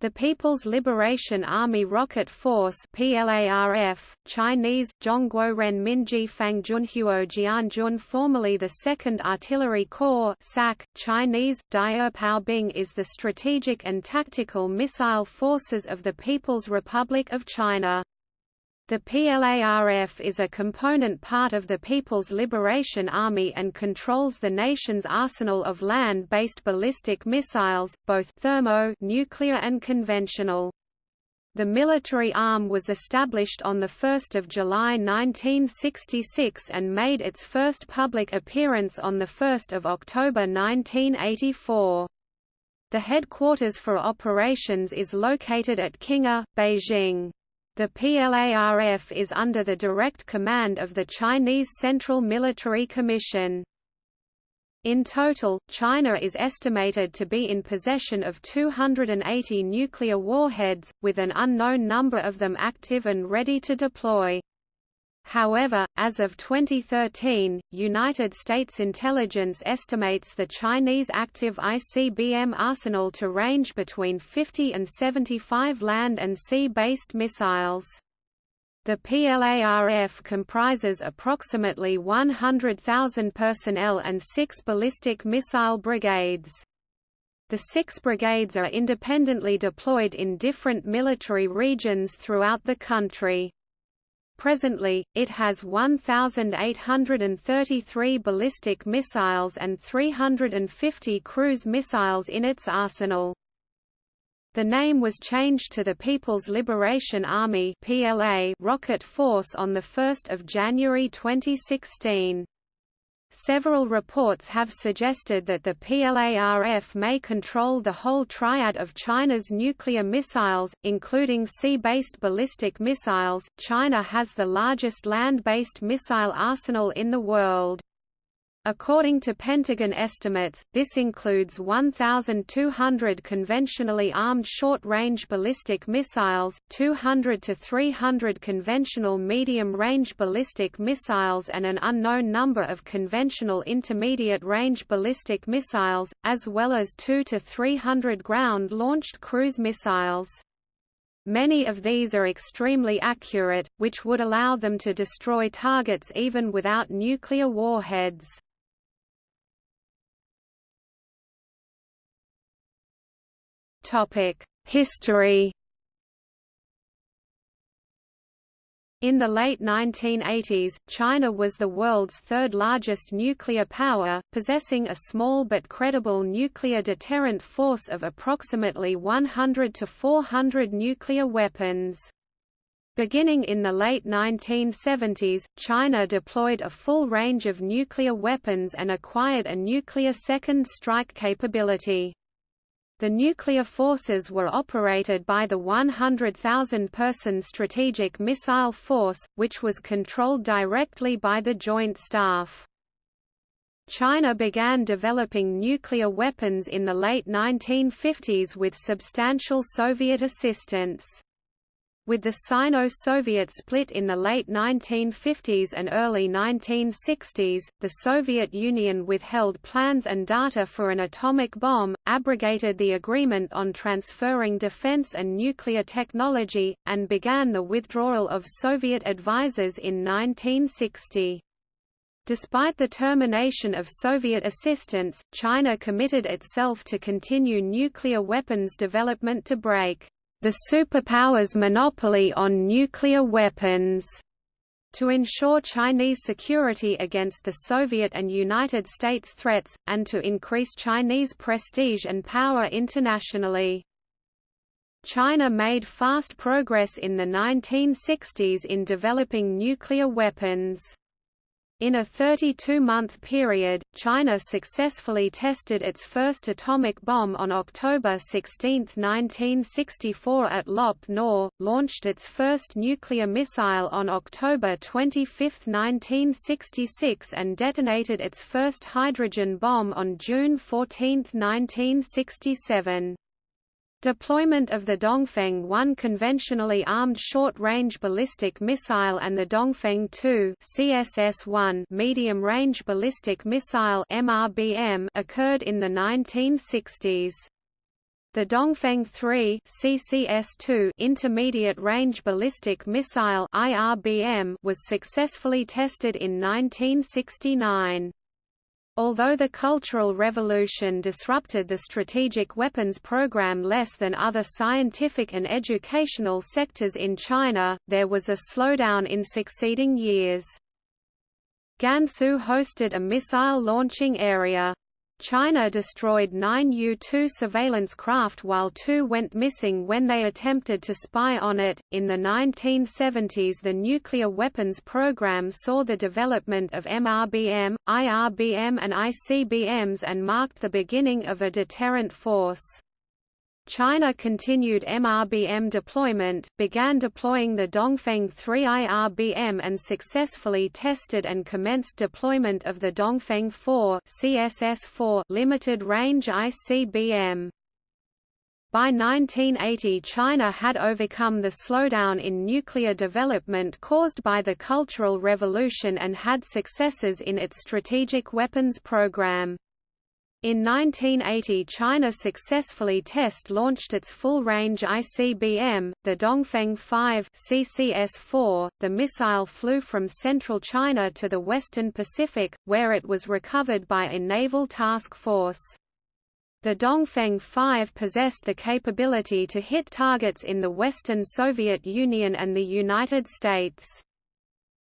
The People's Liberation Army Rocket Force PLARF, Chinese, Zhongguo Minji Fangjunhuo Jianjun formerly the 2nd Artillery Corps SAC, Chinese, Bing is the strategic and tactical missile forces of the People's Republic of China. The PLARF is a component part of the People's Liberation Army and controls the nation's arsenal of land-based ballistic missiles, both thermo nuclear and conventional. The military arm was established on 1 July 1966 and made its first public appearance on 1 October 1984. The headquarters for operations is located at Qinghe, Beijing. The PLARF is under the direct command of the Chinese Central Military Commission. In total, China is estimated to be in possession of 280 nuclear warheads, with an unknown number of them active and ready to deploy. However, as of 2013, United States intelligence estimates the Chinese active ICBM arsenal to range between 50 and 75 land and sea-based missiles. The PLARF comprises approximately 100,000 personnel and six ballistic missile brigades. The six brigades are independently deployed in different military regions throughout the country. Presently, it has 1,833 ballistic missiles and 350 cruise missiles in its arsenal. The name was changed to the People's Liberation Army (PLA) Rocket Force on the 1st of January 2016. Several reports have suggested that the PLARF may control the whole triad of China's nuclear missiles, including sea-based ballistic missiles. China has the largest land-based missile arsenal in the world. According to Pentagon estimates, this includes 1,200 conventionally armed short-range ballistic missiles, 200 to 300 conventional medium-range ballistic missiles and an unknown number of conventional intermediate-range ballistic missiles, as well as 2 to 300 ground-launched cruise missiles. Many of these are extremely accurate, which would allow them to destroy targets even without nuclear warheads. History In the late 1980s, China was the world's third largest nuclear power, possessing a small but credible nuclear deterrent force of approximately 100 to 400 nuclear weapons. Beginning in the late 1970s, China deployed a full range of nuclear weapons and acquired a nuclear second strike capability. The nuclear forces were operated by the 100,000-person Strategic Missile Force, which was controlled directly by the Joint Staff. China began developing nuclear weapons in the late 1950s with substantial Soviet assistance. With the Sino-Soviet split in the late 1950s and early 1960s, the Soviet Union withheld plans and data for an atomic bomb, abrogated the agreement on transferring defense and nuclear technology, and began the withdrawal of Soviet advisors in 1960. Despite the termination of Soviet assistance, China committed itself to continue nuclear weapons development to break the superpowers' monopoly on nuclear weapons to ensure Chinese security against the Soviet and United States threats, and to increase Chinese prestige and power internationally. China made fast progress in the 1960s in developing nuclear weapons. In a 32-month period, China successfully tested its first atomic bomb on October 16, 1964 at Lop Nor, launched its first nuclear missile on October 25, 1966 and detonated its first hydrogen bomb on June 14, 1967. Deployment of the Dongfeng 1 conventionally armed short-range ballistic missile and the Dongfeng 2 CSS-1 medium-range ballistic missile MRBM occurred in the 1960s. The Dongfeng 3 CSS-2 intermediate-range ballistic missile IRBM was successfully tested in 1969. Although the Cultural Revolution disrupted the strategic weapons program less than other scientific and educational sectors in China, there was a slowdown in succeeding years. Gansu hosted a missile launching area. China destroyed nine U-2 surveillance craft while two went missing when they attempted to spy on it. In the 1970s, the nuclear weapons program saw the development of MRBM, IRBM, and ICBMs and marked the beginning of a deterrent force. China continued MRBM deployment, began deploying the Dongfeng 3 IRBM and successfully tested and commenced deployment of the Dongfeng 4 CSS-4 limited-range ICBM. By 1980 China had overcome the slowdown in nuclear development caused by the Cultural Revolution and had successes in its strategic weapons program. In 1980 China successfully test-launched its full-range ICBM, the Dongfeng 5 CSS-4. The missile flew from central China to the western Pacific, where it was recovered by a naval task force. The Dongfeng 5 possessed the capability to hit targets in the Western Soviet Union and the United States.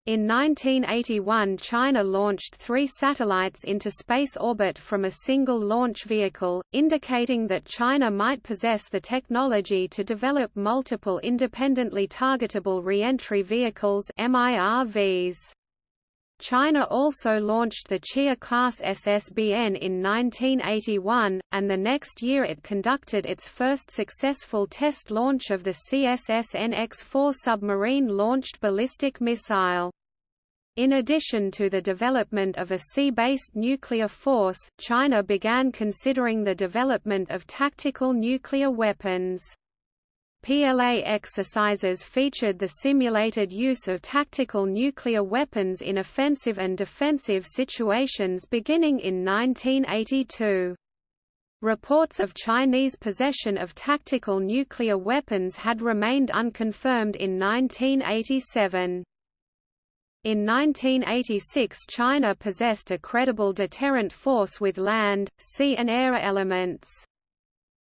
In 1981 China launched three satellites into space orbit from a single launch vehicle, indicating that China might possess the technology to develop multiple independently targetable reentry vehicles MIRVs. China also launched the Xia-class SSBN in 1981, and the next year it conducted its first successful test launch of the CSS-NX-4 submarine-launched ballistic missile. In addition to the development of a sea-based nuclear force, China began considering the development of tactical nuclear weapons. PLA exercises featured the simulated use of tactical nuclear weapons in offensive and defensive situations beginning in 1982. Reports of Chinese possession of tactical nuclear weapons had remained unconfirmed in 1987. In 1986 China possessed a credible deterrent force with land, sea and air elements.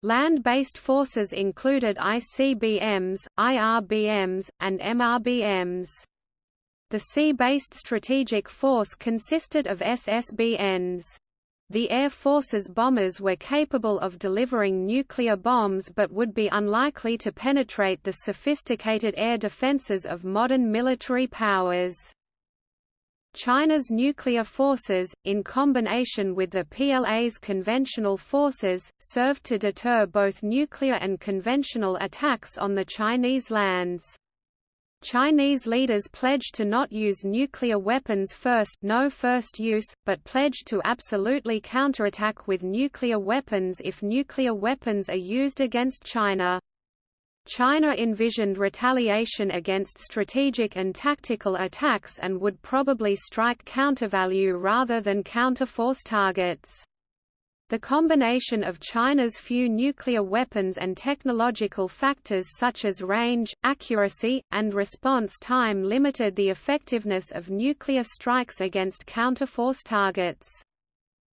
Land-based forces included ICBMs, IRBMs, and MRBMs. The sea-based strategic force consisted of SSBNs. The Air Force's bombers were capable of delivering nuclear bombs but would be unlikely to penetrate the sophisticated air defenses of modern military powers. China's nuclear forces, in combination with the PLA's conventional forces, served to deter both nuclear and conventional attacks on the Chinese lands. Chinese leaders pledged to not use nuclear weapons first no first use, but pledged to absolutely counterattack with nuclear weapons if nuclear weapons are used against China. China envisioned retaliation against strategic and tactical attacks and would probably strike countervalue rather than counterforce targets. The combination of China's few nuclear weapons and technological factors such as range, accuracy, and response time limited the effectiveness of nuclear strikes against counterforce targets.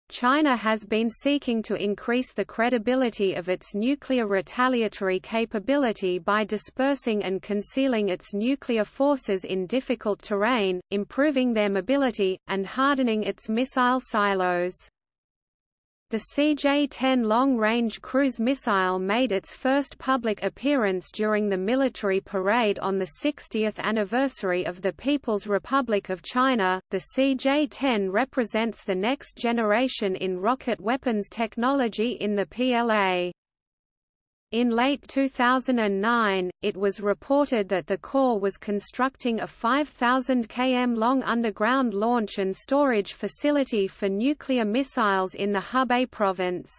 China has been seeking to increase the credibility of its nuclear retaliatory capability by dispersing and concealing its nuclear forces in difficult terrain, improving their mobility, and hardening its missile silos. The CJ-10 long-range cruise missile made its first public appearance during the military parade on the 60th anniversary of the People's Republic of China. The CJ-10 represents the next generation in rocket weapons technology in the PLA. In late 2009, it was reported that the Corps was constructing a 5,000 km long underground launch and storage facility for nuclear missiles in the Hebei province.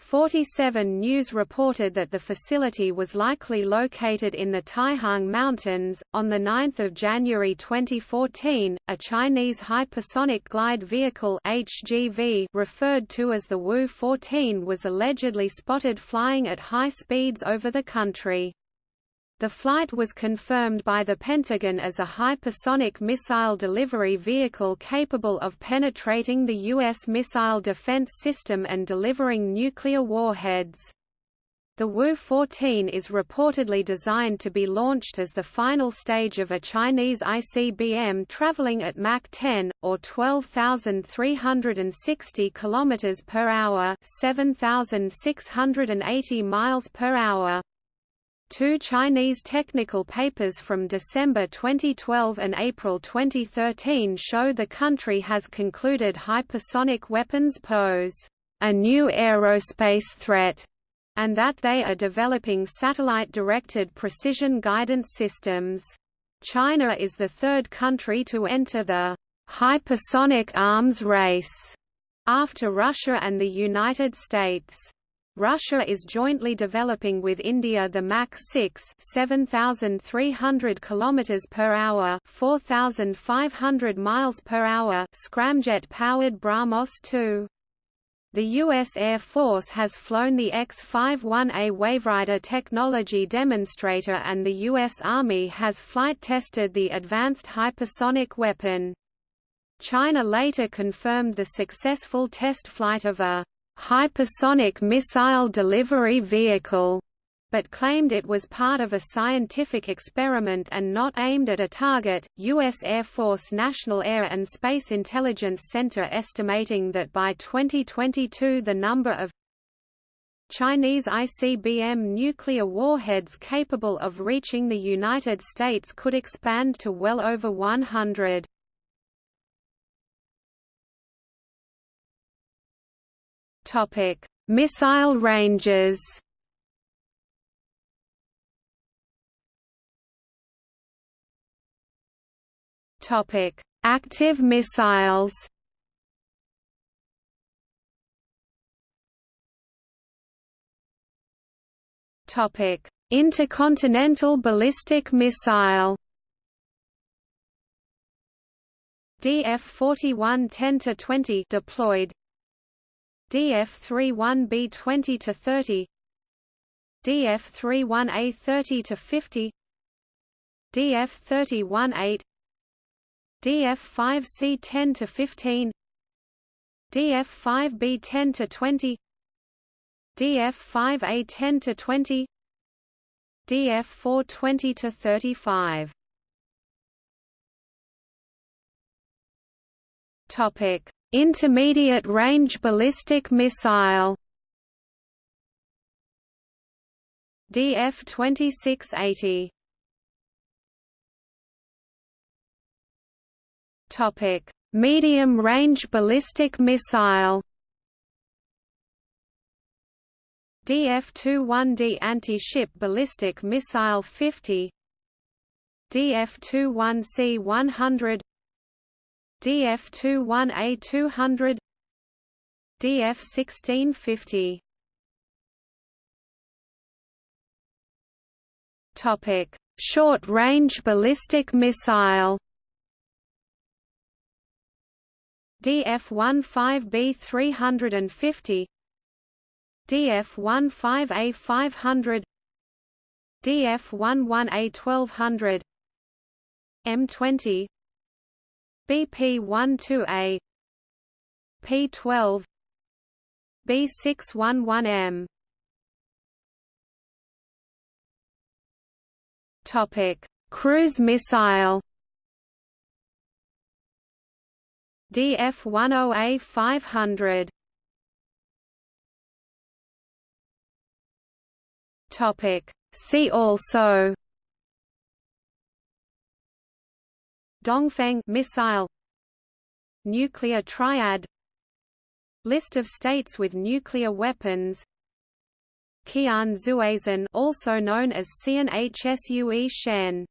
47 News reported that the facility was likely located in the Taihang Mountains. On 9 January 2014, a Chinese hypersonic glide vehicle HGV referred to as the Wu-14 was allegedly spotted flying at high speeds over the country. The flight was confirmed by the Pentagon as a hypersonic missile delivery vehicle capable of penetrating the U.S. missile defense system and delivering nuclear warheads. The Wu-14 is reportedly designed to be launched as the final stage of a Chinese ICBM traveling at Mach 10 or 12,360 km per hour, 7,680 miles per hour. Two Chinese technical papers from December 2012 and April 2013 show the country has concluded hypersonic weapons pose a new aerospace threat and that they are developing satellite-directed precision guidance systems. China is the third country to enter the hypersonic arms race after Russia and the United States. Russia is jointly developing with India the Mach 6 7300 km per hour 4500 miles per hour scramjet powered BrahMos 2 the U.S. Air Force has flown the X-51A Waverider technology demonstrator and the U.S. Army has flight-tested the Advanced Hypersonic Weapon. China later confirmed the successful test flight of a hypersonic missile delivery vehicle, but claimed it was part of a scientific experiment and not aimed at a target. U.S. Air Force National Air and Space Intelligence Center estimating that by 2022 the number of Chinese ICBM nuclear warheads capable of reaching the United States could expand to well over 100. Topic: Missile ranges. Topic: Active missiles. Topic: Intercontinental ballistic missile. DF-41 10-20 deployed DF31B 20 to 30 DF31A 30 to 50 DF31A DF5C 10 to 15 DF5B 10 to 20 DF5A 10 to 20 DF4 20 to 35 Topic Intermediate range ballistic missile. DF-2680 Topic: Medium range ballistic missile. DF-21D anti-ship ballistic missile 50 DF-21C 100 DF21A 200 DF1650 Topic: Short-range ballistic missile. DF-15B 350 DF-15A 500 DF-11A 1200 M20 BP12A P12 B611M Topic Cruise missile. DF10A 500 Topic See also Dongfeng missile Nuclear triad List of states with nuclear weapons. Qian Xuesen also known as Tsien Hsue Shen